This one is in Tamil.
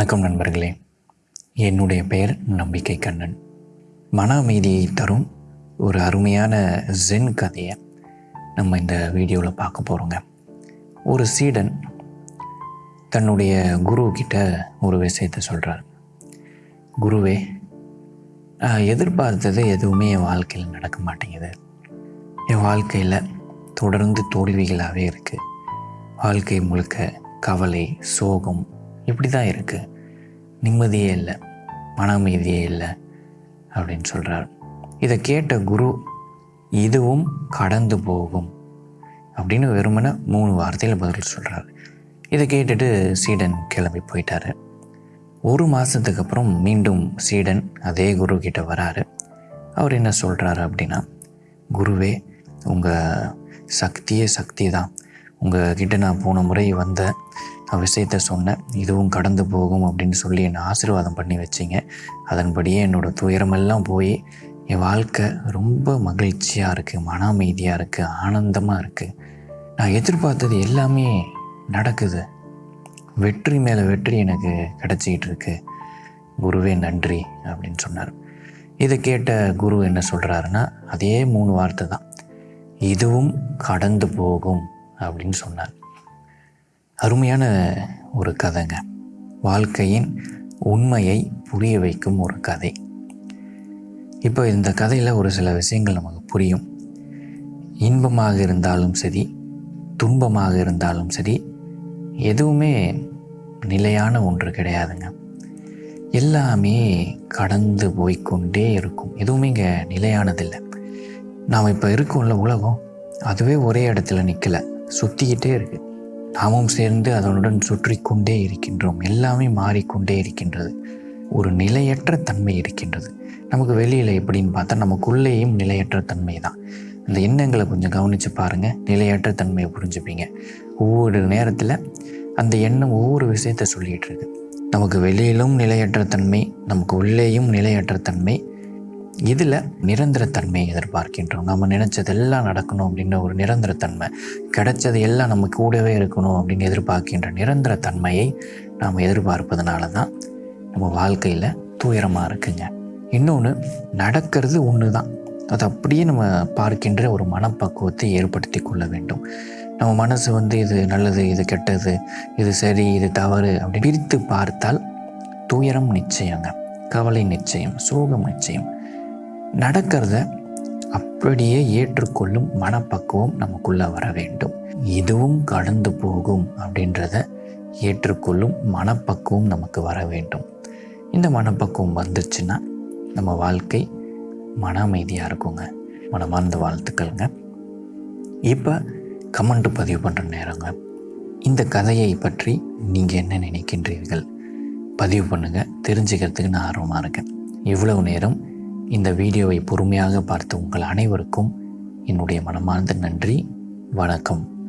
வணக்கம் நண்பர்களே. என்னுடைய பெயர் நம்பிக்கை கண்ணன். மன அமைதியை தரும் ஒரு அருமையான ஜென் கதையை நம்ம இந்த வீடியோவில் பார்க்க போகிறோங்க ஒரு சீடன் தன்னுடைய குரு கிட்ட ஒரு விஷயத்தை சொல்கிறார் குருவே எதிர்பார்த்தது எதுவுமே என் வாழ்க்கையில் நடக்க மாட்டேங்குது. என் வாழ்க்கையில் தொடர்ந்து தோல்விகளாகவே இருக்குது வாழ்க்கை முழுக்க கவலை சோகம் இப்படி தான் இருக்குது நிம்மதியே இல்லை. மன அமைதியே இல்லை அப்படின்னு சொல்கிறார் இதை கேட்ட குரு இதுவும் கடந்து போகும் அப்படின்னு வெறுமனை மூணு வார்த்தையில் பதில் சொல்கிறார் இதை கேட்டுட்டு சீடன் கிளம்பி போயிட்டாரு. ஒரு மாதத்துக்கு அப்புறம் மீண்டும் சீடன் அதே குரு கிட்ட வராரு. அவர் என்ன சொல்கிறாரு அப்படின்னா குருவே உங்கள் சக்தியே சக்தி தான் உங்கக்கிட்ட நான் போன முறை வந்த நான் விஷயத்த சொன்னேன். இதுவும் கடந்து போகும் அப்படின்னு சொல்லி என்னை ஆசீர்வாதம் பண்ணி வச்சிங்க. அதன்படியே என்னோடய துயரமெல்லாம் போய் என் வாழ்க்கை ரொம்ப மகிழ்ச்சியாக இருக்குது மன அமைதியாக இருக்குது ஆனந்தமாக இருக்குது நான் எதிர்பார்த்தது எல்லாமே நடக்குது. வெற்றி மேலே வெற்றி எனக்கு கிடச்சிக்கிட்டு இருக்கு. குருவே நன்றி அப்படின்னு சொன்னார். இதை கேட்ட குரு என்ன சொல்கிறாருன்னா அதே மூணு வார்த்தை தான். இதுவும் கடந்து போகும். அப்படின்னு சொன்னார். அருமையான ஒரு கதைங்க. வாழ்க்கையின் உண்மையை புரிய வைக்கும் ஒரு கதை. இப்போ இந்த கதையில் ஒரு சில விஷயங்கள் நமக்கு புரியும். இன்பமாக இருந்தாலும் சரி துன்பமாக இருந்தாலும் சரி எதுவுமே நிலையான ஒன்று கிடையாதுங்க. எல்லாமே கடந்து போய்க்கொண்டே இருக்கும். எதுவுமே இங்கே நிலையானதில்லை. நாம் இப்போ இருக்கோம்ல உலகம் அதுவே ஒரே இடத்துல நிற்கலை சுற்றிக்கிட்டே இருக்குது நாமும் சேர்ந்து அதனுடன் சுற்றி கொண்டே இருக்கின்றோம். எல்லாமே மாறிக்கொண்டே இருக்கின்றது. ஒரு நிலையற்ற தன்மை இருக்கின்றது. நமக்கு வெளியில் எப்படின்னு பார்த்தா நமக்குள்ளேயும் நிலையற்ற தன்மை தான். அந்த எண்ணங்களை கொஞ்சம் கவனித்து பாருங்கள் நிலையற்ற தன்மையை புரிஞ்சுப்பீங்க. ஒவ்வொரு நேரத்தில் அந்த எண்ணம் ஒவ்வொரு விஷயத்த சொல்லிகிட்டு இருக்கு. நமக்கு வெளியிலும் நிலையற்ற தன்மை நமக்கு உள்ளேயும் நிலையற்ற தன்மை இதில் நிரந்தரத்தன்மையை எதிர்பார்க்கின்றோம். நம்ம நினச்சதெல்லாம் நடக்கணும் அப்படின்ற ஒரு நிரந்தரத்தன்மை. கிடைச்சது எல்லாம் நம்ம கூடவே இருக்கணும் அப்படின்னு எதிர்பார்க்கின்ற நிரந்தரத்தன்மையை நாம் எதிர்பார்ப்பதனால தான் நம்ம வாழ்க்கையில் துயரமாக இருக்குங்க. இன்னொன்று நடக்கிறது ஒன்று தான் அது அப்படியே நம்ம பார்க்கின்ற ஒரு மனப்பக்குவத்தை ஏற்படுத்தி கொள்ள வேண்டும். நம்ம மனசு வந்து இது நல்லது இது கெட்டது இது சரி இது தவறு அப்படி பிரித்து பார்த்தால் துயரம் நிச்சயங்க. கவலை நிச்சயம் சோகம் நிச்சயம். நடக்கிறத அப்படியே ஏற்றுக்கொள்ளும் மனப்பக்குவம் நமக்குள்ளே வர வேண்டும். இதுவும் கடந்து போகும் அப்படின்றத ஏற்றுக்கொள்ளும் மனப்பக்குவம் நமக்கு வர வேண்டும். இந்த மனப்பக்குவம் வந்துச்சுன்னா நம்ம வாழ்க்கை மன அமைதியாக இருக்குங்க. மனமார்ந்த வாழ்த்துக்கள்ங்க. இப்போ கமெண்ட் பதிவு பண்ணுற நேரங்க. இந்த கதையை பற்றி நீங்கள் என்ன நினைக்கின்றீர்கள்? பதிவு பண்ணுங்கள் தெரிஞ்சுக்கிறதுக்கு நான் ஆர்வமாக இருக்கேன். இவ்வளவு நேரம் இந்த வீடியோவை பொறுமையாக பார்த்த உங்கள் அனைவருக்கும் என்னுடைய மனமார்ந்த நன்றி. வணக்கம்.